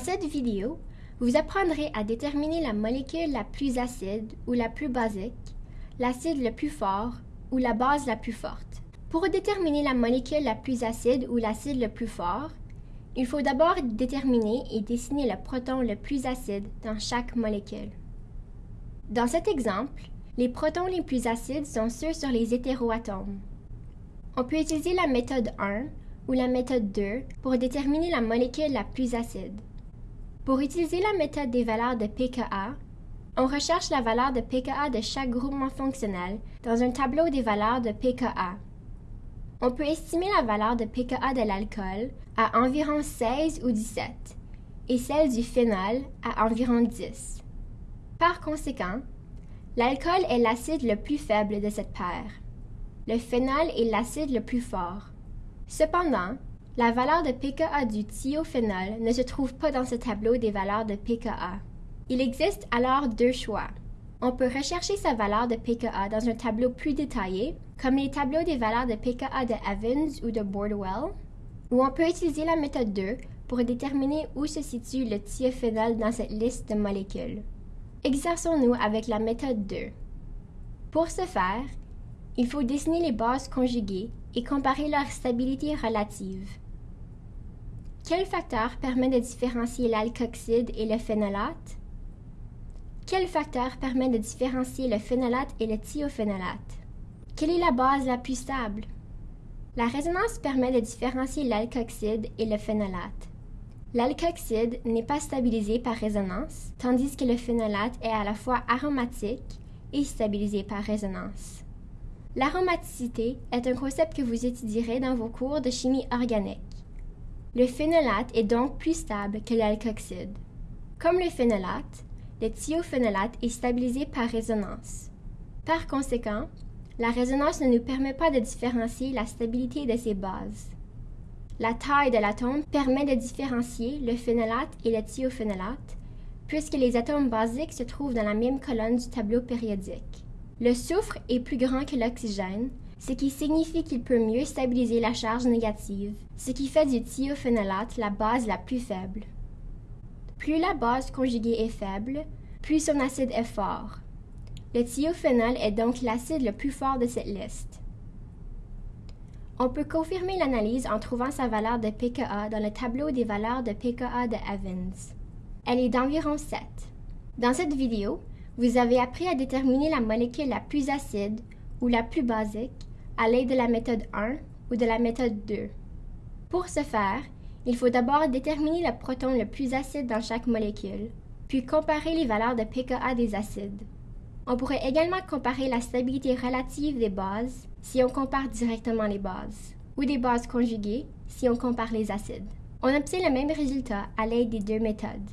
Dans cette vidéo, vous apprendrez à déterminer la molécule la plus acide ou la plus basique, l'acide le plus fort ou la base la plus forte. Pour déterminer la molécule la plus acide ou l'acide le plus fort, il faut d'abord déterminer et dessiner le proton le plus acide dans chaque molécule. Dans cet exemple, les protons les plus acides sont ceux sur les hétéroatomes. On peut utiliser la méthode 1 ou la méthode 2 pour déterminer la molécule la plus acide. Pour utiliser la méthode des valeurs de pKa, on recherche la valeur de pKa de chaque groupement fonctionnel dans un tableau des valeurs de pKa. On peut estimer la valeur de pKa de l'alcool à environ 16 ou 17 et celle du phénol à environ 10. Par conséquent, l'alcool est l'acide le plus faible de cette paire. Le phénol est l'acide le plus fort. Cependant, la valeur de pKa du thiophénol ne se trouve pas dans ce tableau des valeurs de pKa. Il existe alors deux choix. On peut rechercher sa valeur de pKa dans un tableau plus détaillé, comme les tableaux des valeurs de pKa de Evans ou de Bordwell, ou on peut utiliser la méthode 2 pour déterminer où se situe le thiophénol dans cette liste de molécules. Exerçons-nous avec la méthode 2. Pour ce faire, il faut dessiner les bases conjuguées et comparer leur stabilité relative. Quel facteur permet de différencier l'alkoxide et le phénolate? Quel facteur permet de différencier le phénolate et le thiophénolate? Quelle est la base la plus stable? La résonance permet de différencier l'alkoxide et le phénolate. L'alkoxide n'est pas stabilisé par résonance, tandis que le phénolate est à la fois aromatique et stabilisé par résonance. L'aromaticité est un concept que vous étudierez dans vos cours de chimie organique. Le phénolate est donc plus stable que l'alkoxide. Comme le phénolate, le thiophénolate est stabilisé par résonance. Par conséquent, la résonance ne nous permet pas de différencier la stabilité de ces bases. La taille de l'atome permet de différencier le phénolate et le thiophénolate, puisque les atomes basiques se trouvent dans la même colonne du tableau périodique. Le soufre est plus grand que l'oxygène, ce qui signifie qu'il peut mieux stabiliser la charge négative, ce qui fait du thiophénolate la base la plus faible. Plus la base conjuguée est faible, plus son acide est fort. Le thiophénol est donc l'acide le plus fort de cette liste. On peut confirmer l'analyse en trouvant sa valeur de pKa dans le tableau des valeurs de pKa de Evans. Elle est d'environ 7. Dans cette vidéo, vous avez appris à déterminer la molécule la plus acide ou la plus basique à l'aide de la méthode 1 ou de la méthode 2. Pour ce faire, il faut d'abord déterminer le proton le plus acide dans chaque molécule, puis comparer les valeurs de pKa des acides. On pourrait également comparer la stabilité relative des bases si on compare directement les bases, ou des bases conjuguées si on compare les acides. On obtient le même résultat à l'aide des deux méthodes.